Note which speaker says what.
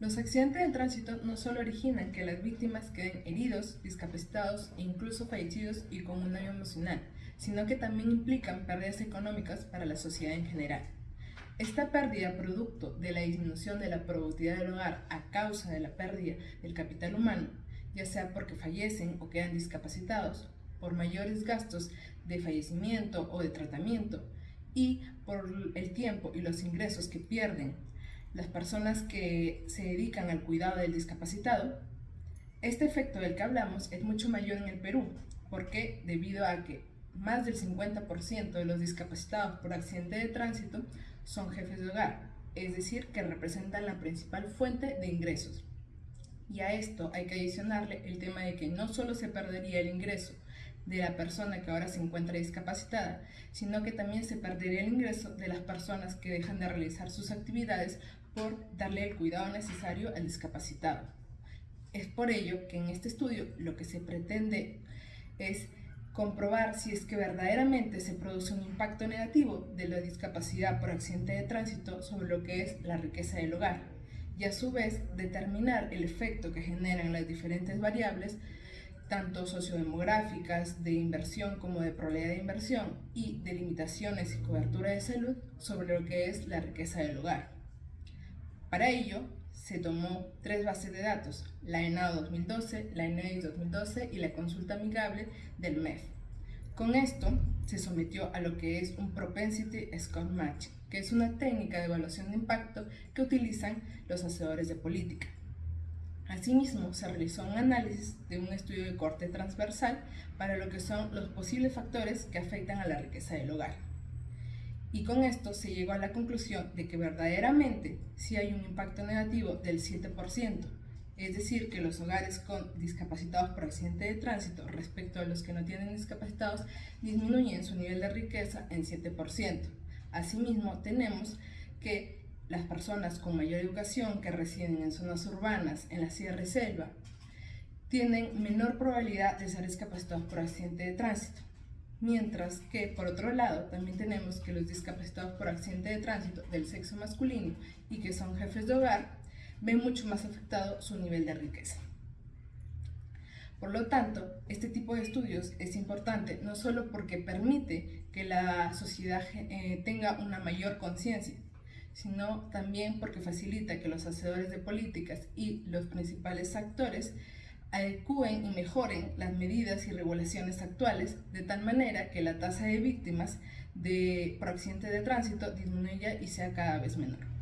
Speaker 1: Los accidentes de tránsito no solo originan que las víctimas queden heridos, discapacitados e incluso fallecidos y con un daño emocional, sino que también implican pérdidas económicas para la sociedad en general. Esta pérdida producto de la disminución de la productividad del hogar a causa de la pérdida del capital humano, ya sea porque fallecen o quedan discapacitados, por mayores gastos de fallecimiento o de tratamiento, y por el tiempo y los ingresos que pierden las personas que se dedican al cuidado del discapacitado, este efecto del que hablamos es mucho mayor en el Perú, porque debido a que más del 50% de los discapacitados por accidente de tránsito son jefes de hogar, es decir, que representan la principal fuente de ingresos. Y a esto hay que adicionarle el tema de que no solo se perdería el ingreso de la persona que ahora se encuentra discapacitada, sino que también se perdería el ingreso de las personas que dejan de realizar sus actividades por darle el cuidado necesario al discapacitado. Es por ello que en este estudio lo que se pretende es comprobar si es que verdaderamente se produce un impacto negativo de la discapacidad por accidente de tránsito sobre lo que es la riqueza del hogar y a su vez determinar el efecto que generan las diferentes variables tanto sociodemográficas, de inversión como de probabilidad de inversión y de limitaciones y cobertura de salud sobre lo que es la riqueza del hogar. Para ello, se tomó tres bases de datos, la ENAO 2012, la ENEIS 2012 y la consulta amigable del MEF. Con esto, se sometió a lo que es un Propensity Score Match, que es una técnica de evaluación de impacto que utilizan los hacedores de política. Asimismo, se realizó un análisis de un estudio de corte transversal para lo que son los posibles factores que afectan a la riqueza del hogar. Y con esto se llegó a la conclusión de que verdaderamente sí hay un impacto negativo del 7%, es decir, que los hogares con discapacitados por accidente de tránsito respecto a los que no tienen discapacitados disminuyen su nivel de riqueza en 7%. Asimismo, tenemos que las personas con mayor educación que residen en zonas urbanas, en la sierra y selva, tienen menor probabilidad de ser discapacitados por accidente de tránsito. Mientras que, por otro lado, también tenemos que los discapacitados por accidente de tránsito del sexo masculino y que son jefes de hogar, ven mucho más afectado su nivel de riqueza. Por lo tanto, este tipo de estudios es importante no solo porque permite que la sociedad eh, tenga una mayor conciencia, sino también porque facilita que los hacedores de políticas y los principales actores adecúen y mejoren las medidas y regulaciones actuales de tal manera que la tasa de víctimas de, por accidente de tránsito disminuya y sea cada vez menor.